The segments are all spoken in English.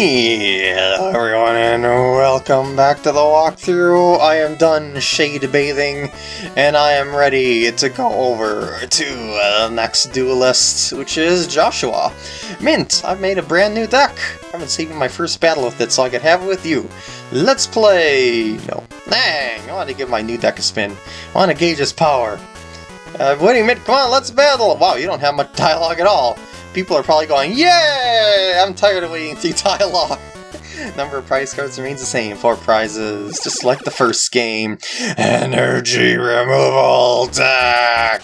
Hello everyone and welcome back to the walkthrough. I am done shade bathing and I am ready to go over to uh, the next duelist, which is Joshua. Mint, I've made a brand new deck. I've been saving my first battle with it so I could have it with you. Let's play! No. Dang, I want to give my new deck a spin. I want to gauge its power. Uh, waiting, Mint, come on, let's battle! Wow, you don't have much dialogue at all people are probably going, Yay! I'm tired of waiting through dialogue. Number of prize cards remains the same. Four prizes, just like the first game. Energy removal deck!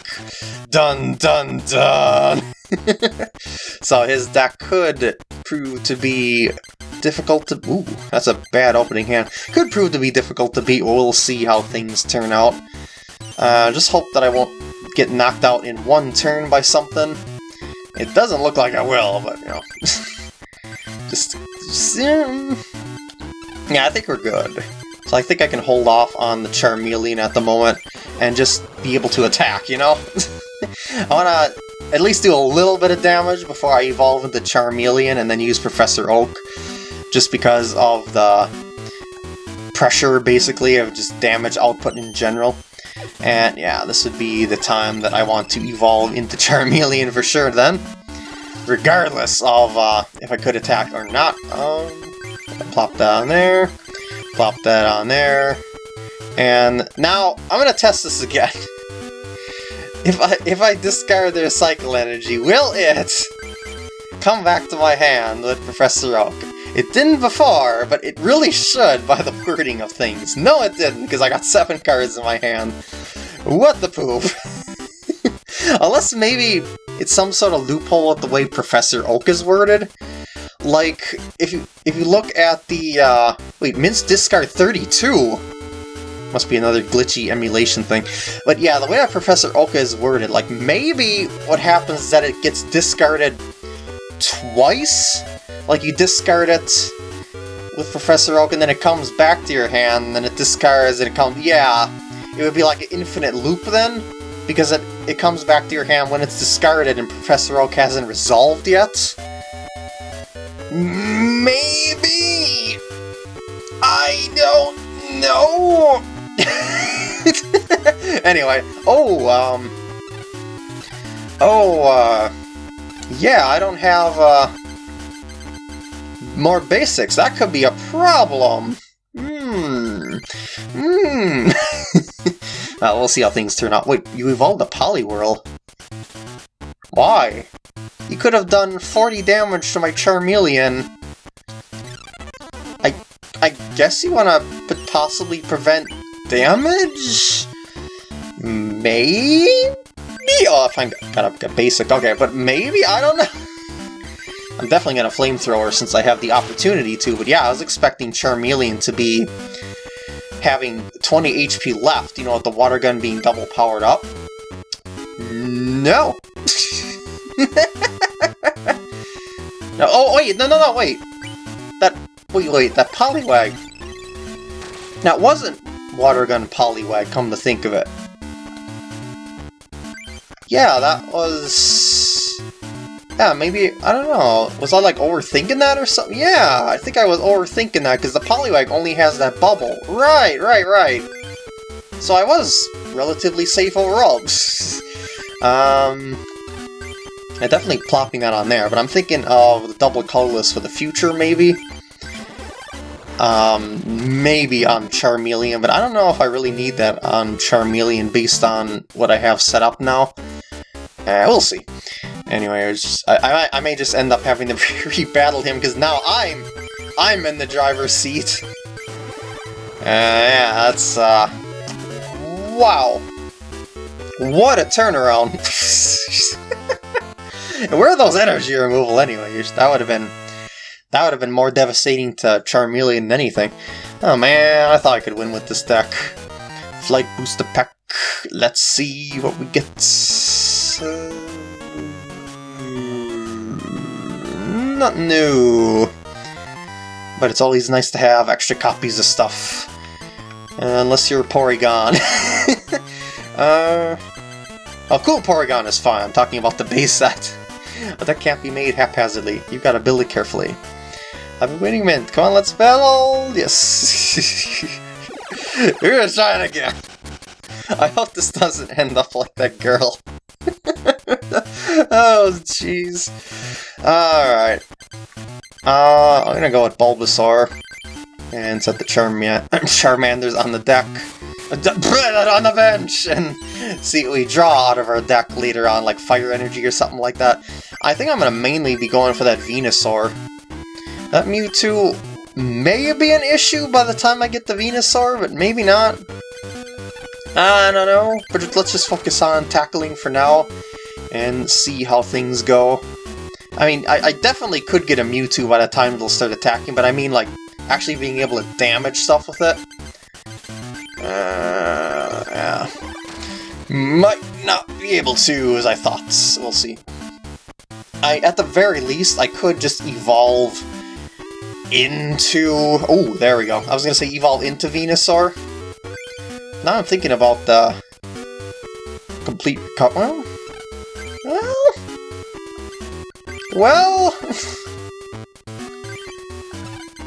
Dun dun dun! so his deck could prove to be difficult to... Ooh, that's a bad opening hand. Could prove to be difficult to beat, we'll see how things turn out. Uh, just hope that I won't get knocked out in one turn by something. It doesn't look like I will, but, you know. just, just yeah, I think we're good. So I think I can hold off on the Charmeleon at the moment and just be able to attack, you know? I want to at least do a little bit of damage before I evolve into Charmeleon and then use Professor Oak, just because of the pressure, basically, of just damage output in general. And yeah, this would be the time that I want to evolve into Charmeleon for sure then. Regardless of uh, if I could attack or not. Um, plop that on there, plop that on there, and now I'm gonna test this again. if I if I discard the Recycle Energy, will it come back to my hand with Professor Oak? It didn't before, but it really should by the wording of things. No, it didn't, because I got seven cards in my hand. What the poop? Unless maybe it's some sort of loophole with the way Professor Oak is worded. Like, if you if you look at the, uh, wait, Mint's discard 32? Must be another glitchy emulation thing. But yeah, the way that Professor Oak is worded, like, maybe what happens is that it gets discarded twice? Like you discard it with Professor Oak and then it comes back to your hand and then it discards and it comes... Yeah, it would be like an infinite loop then? Because it, it comes back to your hand when it's discarded and Professor Oak hasn't resolved yet? Maybe! I don't know! anyway, oh, um... Oh, uh... Yeah, I don't have, uh more basics. That could be a problem. Hmm. Hmm. uh, we'll see how things turn out. Wait, you evolved a Poliwhirl. Why? You could have done 40 damage to my Charmeleon. I I guess you want to possibly prevent damage? Maybe? Oh, if I'm kind of basic. Okay, but maybe? I don't know. I'm definitely going to Flamethrower since I have the opportunity to, but yeah, I was expecting Charmeleon to be having 20 HP left, you know, with the water gun being double powered up. No! no oh, wait, no, no, no, wait! That, wait, wait, that Poliwag... it wasn't Water Gun Poliwag, come to think of it. Yeah, that was... Yeah, maybe, I don't know, was I like overthinking that or something? Yeah, I think I was overthinking that because the Poliwag only has that bubble. Right, right, right. So I was relatively safe overall. um, I'm definitely plopping that on there, but I'm thinking of the double colorless for the future, maybe? Um, maybe on Charmeleon, but I don't know if I really need that on Charmeleon based on what I have set up now. Uh, we'll see. Anyway, just, I, I, I, may just end up having to re-battle him, because now I'm I'm in the driver's seat. Uh, yeah, that's, uh... Wow. What a turnaround. Where are those energy removal anyway? That would have been... That would have been more devastating to Charmeleon than anything. Oh man, I thought I could win with this deck. Flight Booster Pack. Let's see what we get. Uh... not new. But it's always nice to have extra copies of stuff. Uh, unless you're Porygon. uh, oh, cool Porygon is fine. I'm talking about the base set. But that can't be made haphazardly. You've got to build it carefully. I've been winning mint. Come on, let's battle! Yes! We're gonna try it again! I hope this doesn't end up like that girl. oh, jeez. Alright. Uh, I'm gonna go with Bulbasaur. And set the Charman Charmanders on the deck. on the bench! And see what we draw out of our deck later on, like Fire Energy or something like that. I think I'm gonna mainly be going for that Venusaur. That Mewtwo may be an issue by the time I get the Venusaur, but maybe not. I don't know, but let's just focus on tackling for now and see how things go. I mean, I, I, definitely could get a Mewtwo by the time it'll start attacking, but I mean, like, actually being able to damage stuff with it. Uh, yeah. Might not be able to, as I thought. We'll see. I, at the very least, I could just evolve into... Oh, there we go. I was going to say evolve into Venusaur. Now I'm thinking about the complete... Well, well... Well...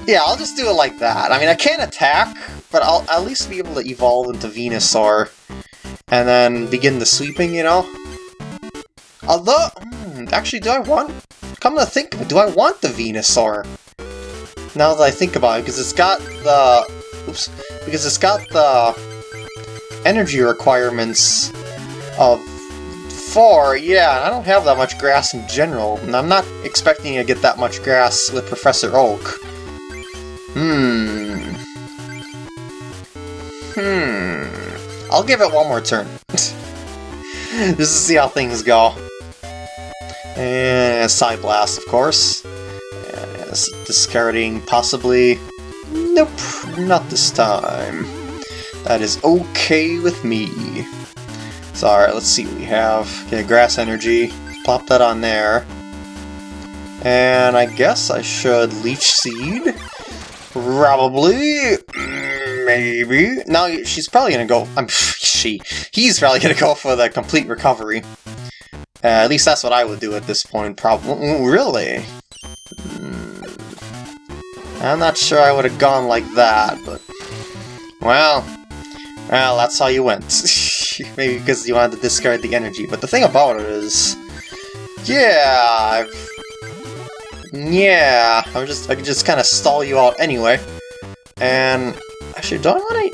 yeah, I'll just do it like that. I mean, I can't attack, but I'll at least be able to evolve into Venusaur. And then begin the sweeping, you know? Although... Hmm, actually, do I want... Come to think of it, do I want the Venusaur? Now that I think about it, because it's got the... Oops. Because it's got the energy requirements of 4, yeah, I don't have that much grass in general, and I'm not expecting to get that much grass with Professor Oak. Hmm. Hmm. I'll give it one more turn. Just to see how things go. And Side Blast, of course. Discarding possibly... Nope, not this time. That is okay with me. So alright, let's see what we have. Okay, Grass Energy. Plop that on there. And I guess I should Leech Seed. Probably. Maybe. Now she's probably gonna go... I'm she. He's probably gonna go for the complete recovery. Uh, at least that's what I would do at this point. Probably. Really? Hmm. I'm not sure I would have gone like that, but... Well, well, that's how you went. Maybe because you wanted to discard the energy. But the thing about it is... Yeah, I've... Yeah, I'm just I can just kind of stall you out anyway. And actually, do I want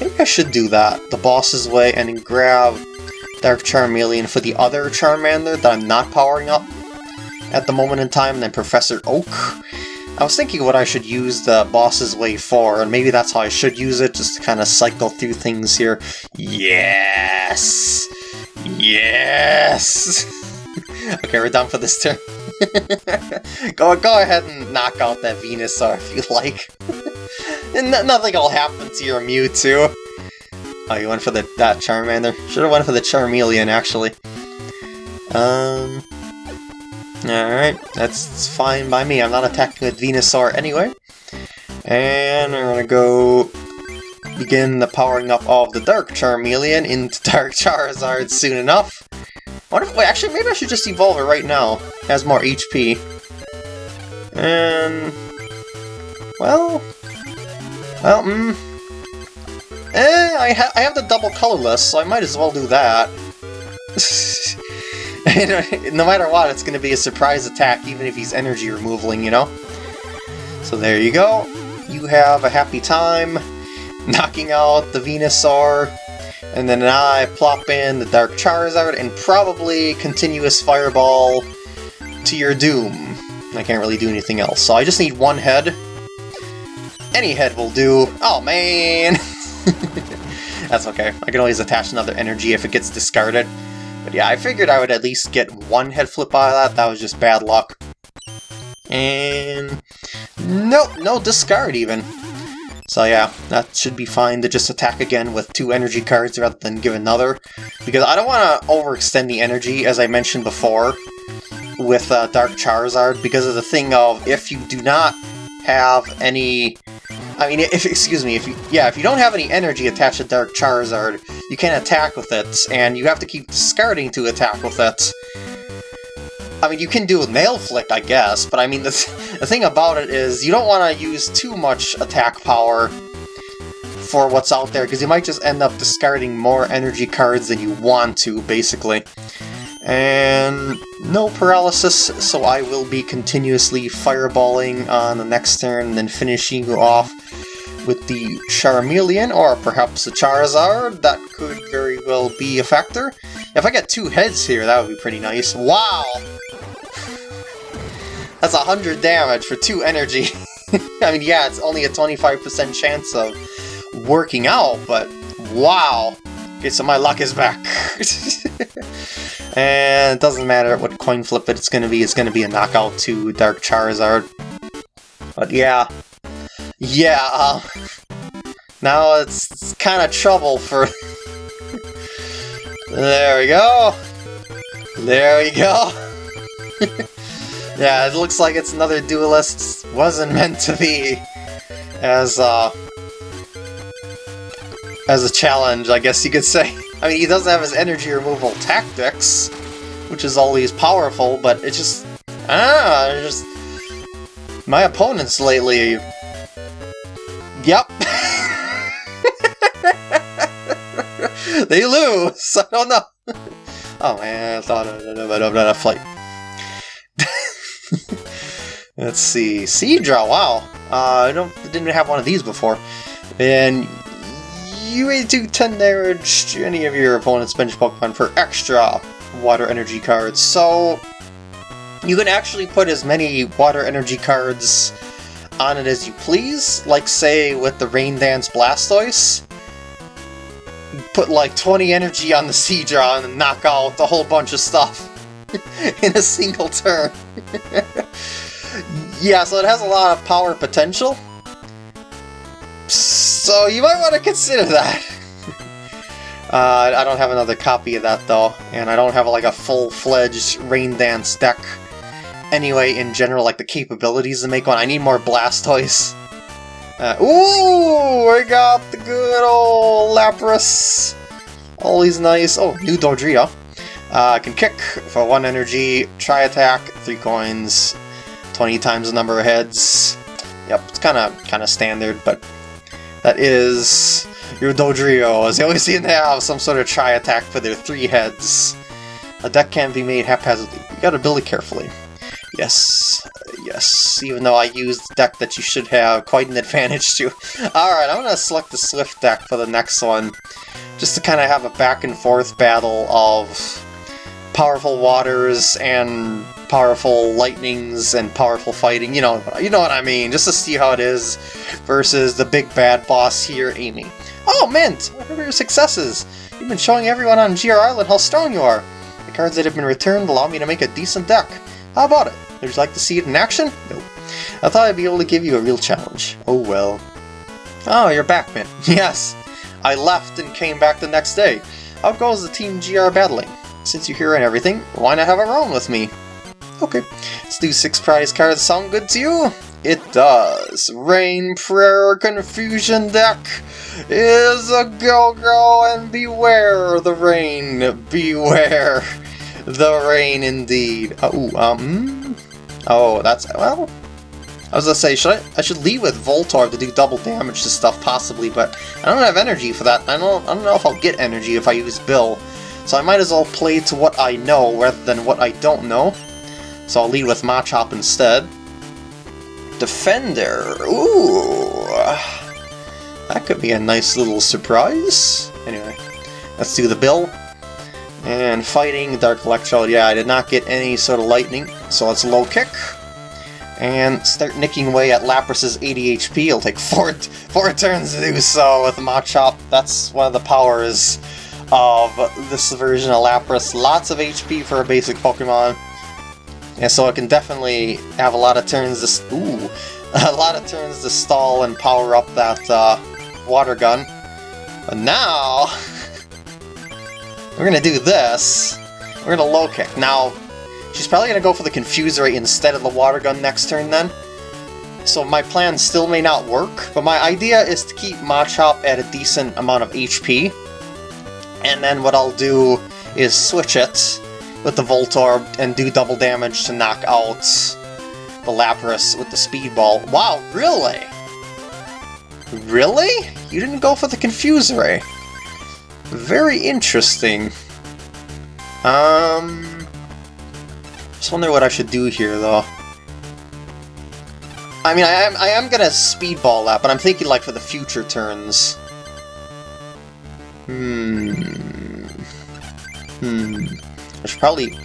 to? I should do that. The boss's way, and then grab Dark Charmeleon for the other Charmander that I'm not powering up at the moment in time, and then Professor Oak. I was thinking what I should use the boss's way for, and maybe that's how I should use it, just to kind of cycle through things here. Yes! Yes! okay, we're done for this turn. go, go ahead and knock out that Venusaur if you like. and nothing will happen to your Mewtwo. Oh, you went for the that Charmander? Should've went for the Charmeleon, actually. Um... Alright, that's fine by me. I'm not attacking with Venusaur anyway. And we're gonna go begin the powering up of the Dark Charmeleon into Dark Charizard soon enough. What if, wait, actually, maybe I should just evolve it right now. It has more HP. And... Well... Well, hmm... Eh, I, ha I have the double colorless, so I might as well do that. no matter what, it's going to be a surprise attack, even if he's energy removaling, you know? So there you go. You have a happy time knocking out the Venusaur, and then I plop in the Dark Charizard and probably Continuous Fireball to your doom. I can't really do anything else, so I just need one head. Any head will do. Oh, man! That's okay. I can always attach another energy if it gets discarded. But yeah, I figured I would at least get one head flip out of that. That was just bad luck. And... Nope, no discard even. So yeah, that should be fine to just attack again with two energy cards rather than give another. Because I don't want to overextend the energy, as I mentioned before, with uh, Dark Charizard, because of the thing of if you do not have any I mean, if excuse me, if you yeah, if you don't have any energy attached to Dark Charizard, you can't attack with it, and you have to keep discarding to attack with it. I mean, you can do a Nail Flick, I guess, but I mean, the, th the thing about it is you don't want to use too much attack power for what's out there, because you might just end up discarding more energy cards than you want to, basically. And no paralysis, so I will be continuously fireballing on the next turn, and then finishing you off with the Charmeleon, or perhaps the Charizard. That could very well be a factor. If I get two heads here, that would be pretty nice. Wow! That's a 100 damage for 2 energy. I mean, yeah, it's only a 25% chance of working out, but wow! Okay, so my luck is back. and it doesn't matter what coin flip it's gonna be, it's gonna be a knockout to Dark Charizard. But yeah. Yeah, uh, now it's, it's kind of trouble for... there we go! There we go! Yeah, it looks like it's another duelist. Wasn't meant to be as, uh, as a challenge, I guess you could say. I mean, he doesn't have his energy removal tactics, which is always powerful, but it's just, ah, just, my opponents lately, yep. they lose, I don't know. Oh man, I thought of a flight. Let's see, Seadra, wow. Uh, I don't didn't have one of these before. And you may do 10 damage to any of your opponent's bench Pokemon for extra water energy cards. So you can actually put as many water energy cards on it as you please. Like say with the Rain Dance Blastoise. Put like 20 energy on the Seadra and knock out a whole bunch of stuff in a single turn. yeah, so it has a lot of power potential. So you might want to consider that. uh, I don't have another copy of that though, and I don't have like a full-fledged Rain Dance deck. Anyway, in general, like the capabilities to make one, I need more Blastoise. Uh, ooh, I got the good old Lapras. Always nice. Oh, new Dodrio. Uh, can kick for one energy, Tri Attack, three coins, 20 times the number of heads. Yep, it's kind of kind of standard, but that is your Dodrio. As they always seem to have some sort of Tri Attack for their three heads. A deck can't be made haphazardly. You gotta build it carefully. Yes, yes, even though I used the deck that you should have quite an advantage to. Alright, I'm gonna select the Swift deck for the next one, just to kind of have a back and forth battle of powerful waters and powerful lightnings and powerful fighting, you know, you know what I mean, just to see how it is versus the big bad boss here, Amy. Oh, Mint! What are your successes? You've been showing everyone on GR Island how strong you are. The cards that have been returned allow me to make a decent deck. How about it? Would you like to see it in action? Nope. I thought I'd be able to give you a real challenge. Oh well. Oh, you're back, man. yes. I left and came back the next day. How goes the Team GR battling? Since you're here and everything, why not have a round with me? Okay, let's do six prize cards. Sound good to you? It does. Rain Prayer Confusion deck is a go-go and beware the rain. Beware the rain indeed. Oh, um, oh, that's, well, I was gonna say, should I, I should leave with Voltorb to do double damage to stuff possibly, but I don't have energy for that. I don't, I don't know if I'll get energy if I use Bill. So I might as well play to what I know rather than what I don't know. So I'll lead with Machop instead. Defender. Ooh. That could be a nice little surprise. Anyway, let's do the bill. And fighting Dark Electrode. Yeah, I did not get any sort of lightning, so let's low kick. And start nicking away at Lapras's 80 HP. It'll take four, four turns to do so with Machop. That's one of the powers of this version of Lapras. Lots of HP for a basic Pokemon. And so it can definitely have a lot of turns to ooh, a lot of turns to stall and power up that uh, water gun. But now we're gonna do this. We're gonna low kick. Now she's probably gonna go for the Confuse Ray instead of the water gun next turn then. So my plan still may not work, but my idea is to keep Machop at a decent amount of HP and then what I'll do is switch it with the Voltorb and do double damage to knock out the Lapras with the Speedball. Wow, really? Really? You didn't go for the Confuse Ray. Very interesting. Um... Just wonder what I should do here, though. I mean, I am, I am gonna Speedball that, but I'm thinking, like, for the future turns. Hmm... Hmm... I should probably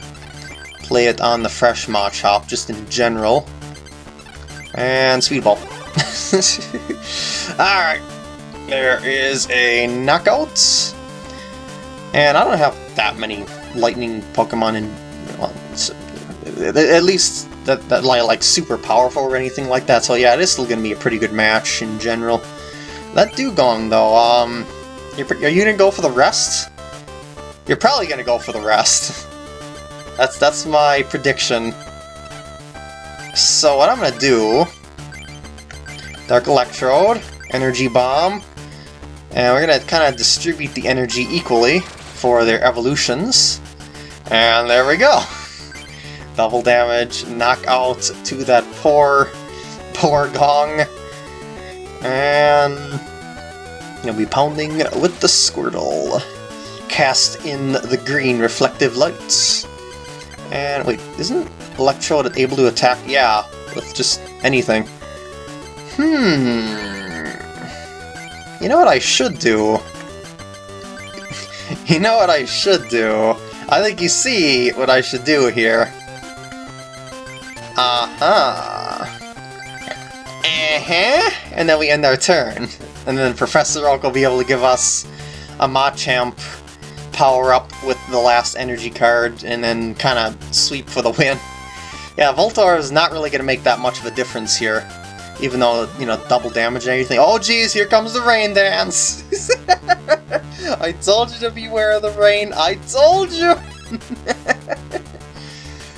play it on the fresh Machop, just in general. And Speedball. Alright. There is a knockout. And I don't have that many lightning Pokemon in... Well, at least that, that like super powerful or anything like that, so yeah, it is still going to be a pretty good match in general. That Dewgong though, um... are you going to go for the rest? You're probably going to go for the rest. that's, that's my prediction. So what I'm going to do... Dark Electrode, Energy Bomb, and we're going to kind of distribute the energy equally for their evolutions. And there we go! Double damage, knockout to that poor, poor Gong. And you'll be pounding with the Squirtle. Cast in the green reflective lights. And wait, isn't Electrode able to attack? Yeah, with just anything. Hmm. You know what I should do? You know what I should do? I think you see what I should do here. Uh-huh. Uh-huh. And then we end our turn. And then Professor Oak will be able to give us a Machamp power-up with the last energy card, and then kind of sweep for the win. Yeah, Voltorb is not really going to make that much of a difference here. Even though, you know, double damage and everything. Oh geez, here comes the rain dance! I told you to beware of the rain, I told you!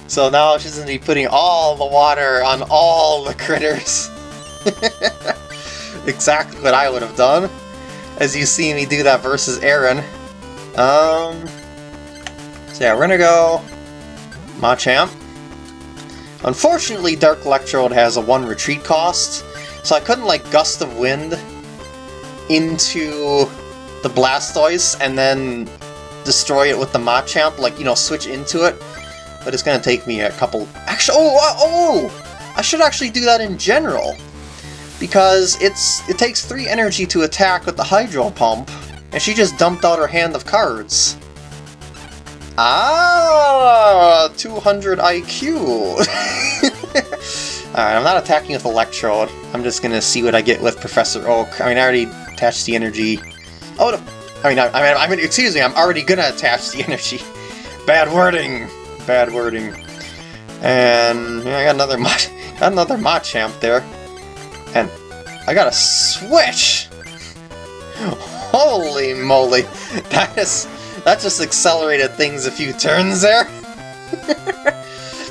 So now she's going to be putting all the water on all the critters. exactly what I would have done, as you see me do that versus Aaron. Um, so yeah, we're going to go Machamp. Unfortunately, Dark Electrode has a 1 retreat cost, so I couldn't like Gust of Wind into the Blastoise and then destroy it with the Machamp, like, you know, switch into it but it's to take me a couple... Actually, oh, oh, oh! I should actually do that in general, because it's it takes 3 energy to attack with the Hydro Pump, and she just dumped out her hand of cards. Ah, 200 IQ! Alright, I'm not attacking with Electrode. I'm just gonna see what I get with Professor Oak. I mean, I already attached the energy. Oh, no. I mean, I, I mean, I mean, excuse me, I'm already gonna attach the energy. Bad wording! bad wording. And yeah, I got another got another Machamp there. And I got a switch! Holy moly! That is that just accelerated things a few turns there.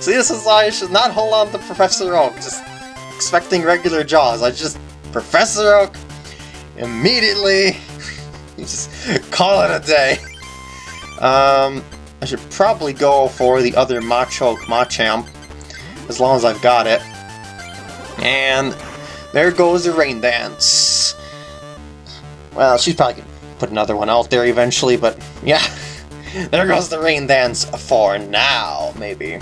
See, this is why I should not hold on to Professor Oak, just expecting regular Jaws. I just Professor Oak immediately just call it a day. Um, I should probably go for the other Machoke Machamp, as long as I've got it. And there goes the Rain Dance. Well, she's probably going to put another one out there eventually, but yeah. there goes the Rain Dance for now, maybe.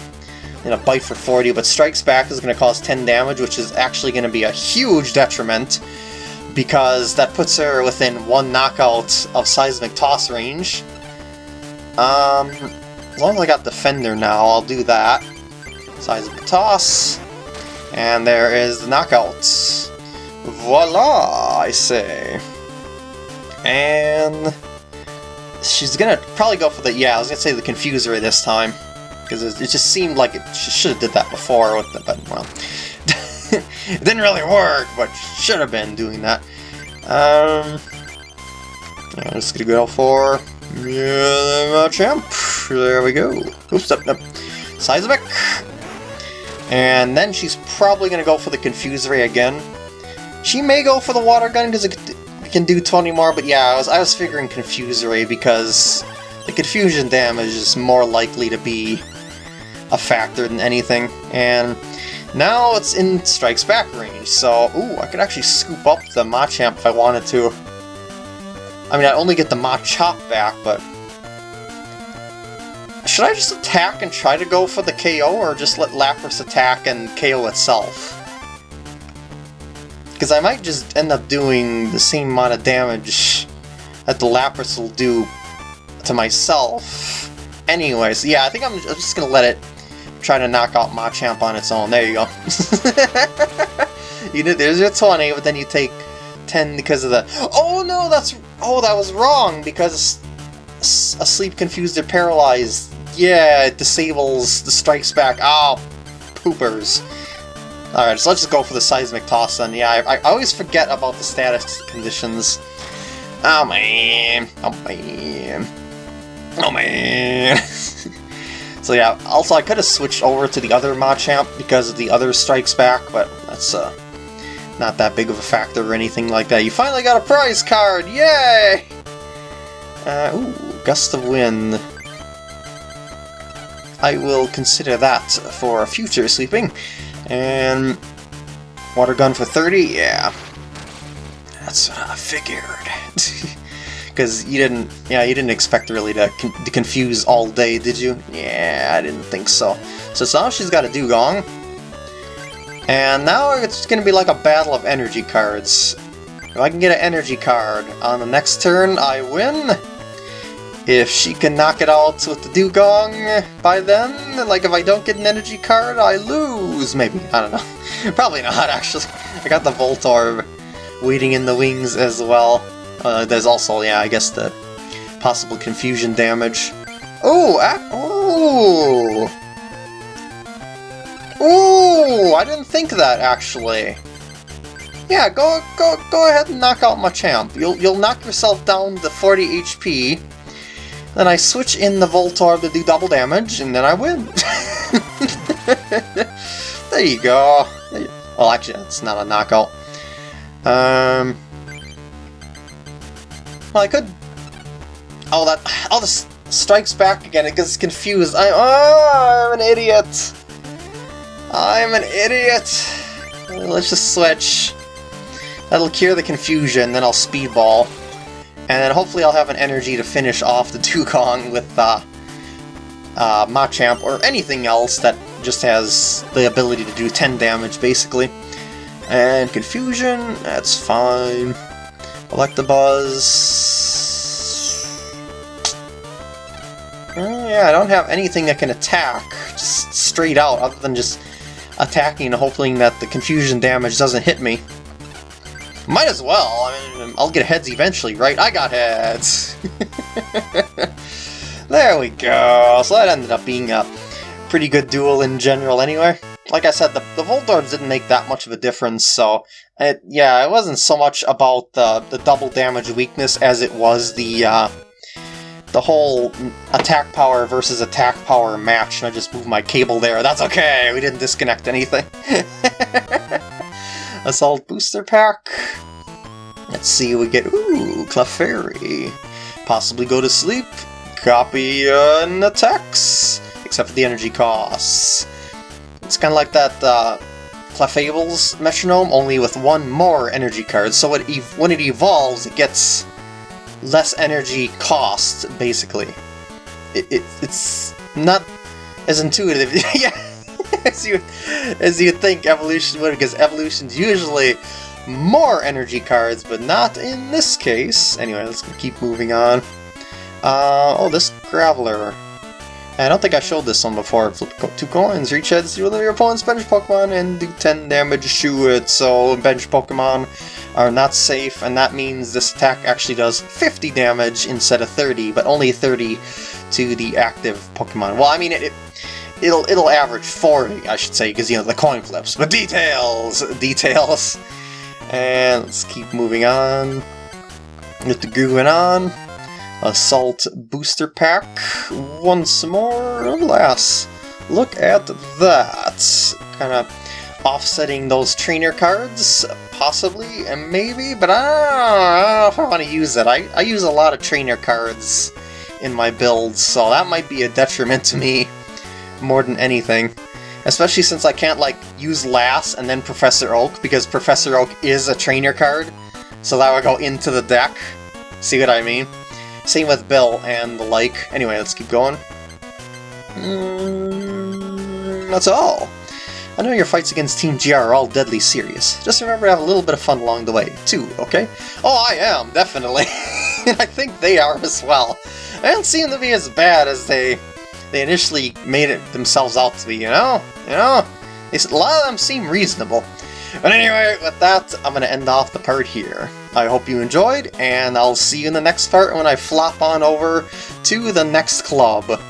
And a bite for 40, but Strikes Back is to cause 10 damage, which is actually to be a huge detriment, because that puts her within one knockout of Seismic Toss range. Um, as long as I got Defender now, I'll do that. A toss. And there is the knockout. Voila, I say. And she's gonna probably go for the, yeah, I was gonna say the Confuse Ray this time. Because it, it, just seemed like it should have did that before, with the, but, well. It didn't really work, but should have been doing that. Um, yeah, just gonna go for yeah, champ. There we go. Oops, up, up. Seismic. And then she's probably to go for the Confuse Ray again. She may go for the Water Gun because it can do 20 more, but yeah, I was, I was figuring Confuse Ray because the confusion damage is more likely to be a factor than anything, and now it's in Strikes Back range, so, ooh, I could actually scoop up the Machamp if I wanted to. I mean, I only get the Machop back, but... Should I just attack and try to go for the KO, or just let Lapras attack and KO itself? Because I might just end up doing the same amount of damage that the Lapras will do to myself. Anyways, yeah, I think I'm just gonna let it try to knock out Machamp on its own. There you go. you did. There's your 20, but then you take 10 because of the... Oh no, that's... Oh, that was wrong, because asleep, confused, or paralyzed. Yeah, it disables the strikes back. Oh, poopers. Alright, so let's just go for the seismic toss then. Yeah, I, I always forget about the status conditions. Oh man, oh man, oh man. So yeah, also I could have switched over to the other Machamp because of the other strikes back, but that's uh, not that big of a factor or anything like that. You finally got a prize card! Yay! Uh, ooh, Gust of Wind. I will consider that for future sleeping. And water gun for 30? Yeah. That's what I figured. Because you didn't, yeah, you didn't expect really to, con to confuse all day, did you? Yeah, I didn't think so. So now she's got a Dewgong. And now it's going to be like a battle of energy cards. If I can get an energy card on the next turn, I win. If she can knock it out with the Dewgong by then, like if I don't get an energy card, I lose, maybe. I don't know. Probably not, actually. I got the Voltorb waiting in the wings as well. Uh, there's also, yeah, I guess the possible confusion damage. Oh! Oh! Oh! I didn't think of that, actually. Yeah, go go go ahead and knock out Machamp. You'll you'll knock yourself down to 40 HP, then I switch in the Voltorb to do double damage, and then I win. there you go. Well, actually, that's not a knockout. Um. Well, I could. Oh, that. Oh, this strikes back again. It gets confused. I. Oh, I'm an idiot. I'm an idiot. Let's just switch. That'll cure the confusion. Then I'll speedball. And then hopefully I'll have an energy to finish off the Dewgong with uh, uh, Machamp or anything else that just has the ability to do 10 damage, basically. And Confusion, that's fine. Electabuzz... Uh, yeah, I don't have anything that can attack, just straight out, other than just attacking and hoping that the confusion damage doesn't hit me. Might as well. I mean, I'll get heads eventually, right? I got heads! there we go. So that ended up being a pretty good duel in general anyway. Like I said, the, the Voltorbs didn't make that much of a difference, so it, yeah, it wasn't so much about the, the double damage weakness as it was the uh, the whole attack power versus attack power match. And I just moved my cable there. That's okay, we didn't disconnect anything. Assault Booster Pack. Let's see, we get, ooh, Clefairy. Possibly go to sleep. Copy uh, and attacks, except for the energy costs. It's kind of like that uh, Clefable's Metronome, only with one more energy card, so it when it evolves, it gets less energy cost, basically. It, it, it's not as intuitive. yeah. as you as you think evolution would, because evolution's usually more energy cards, but not in this case. Anyway, let's keep moving on. Uh, oh, this Graveler. I don't think I showed this one before. Flip two coins, reach heads to your opponent's bench Pokemon and do 10 damage to it. So bench Pokemon are not safe, and that means this attack actually does 50 damage instead of 30, but only 30 to the active Pokemon. Well, I mean, it, it it'll it'll average 40, I should say, because you know the coin flips. But details, details. And let's keep moving on. Get the grooving on. Assault booster pack once more. Alas, look at that. Kind of offsetting those trainer cards, possibly, and maybe, but I don't, know if I want to use it. I, I use a lot of trainer cards in my builds, so that might be a detriment to me more than anything. Especially since I can't, like, use Lass and then Professor Oak, because Professor Oak is a trainer card, so that would go into the deck. See what I mean? Same with Bill and the like. Anyway, let's keep going. Mm, that's all. I know your fights against Team GR are all deadly serious. Just remember to have a little bit of fun along the way, too, okay? Oh, I am, definitely. I think they are as well. They don't seem to be as bad as they they initially made it themselves out to be, you know? You know? They, a lot of them seem reasonable. But anyway, with that, I'm going to end off the part here. I hope you enjoyed, and I'll see you in the next part when I flop on over to the next club.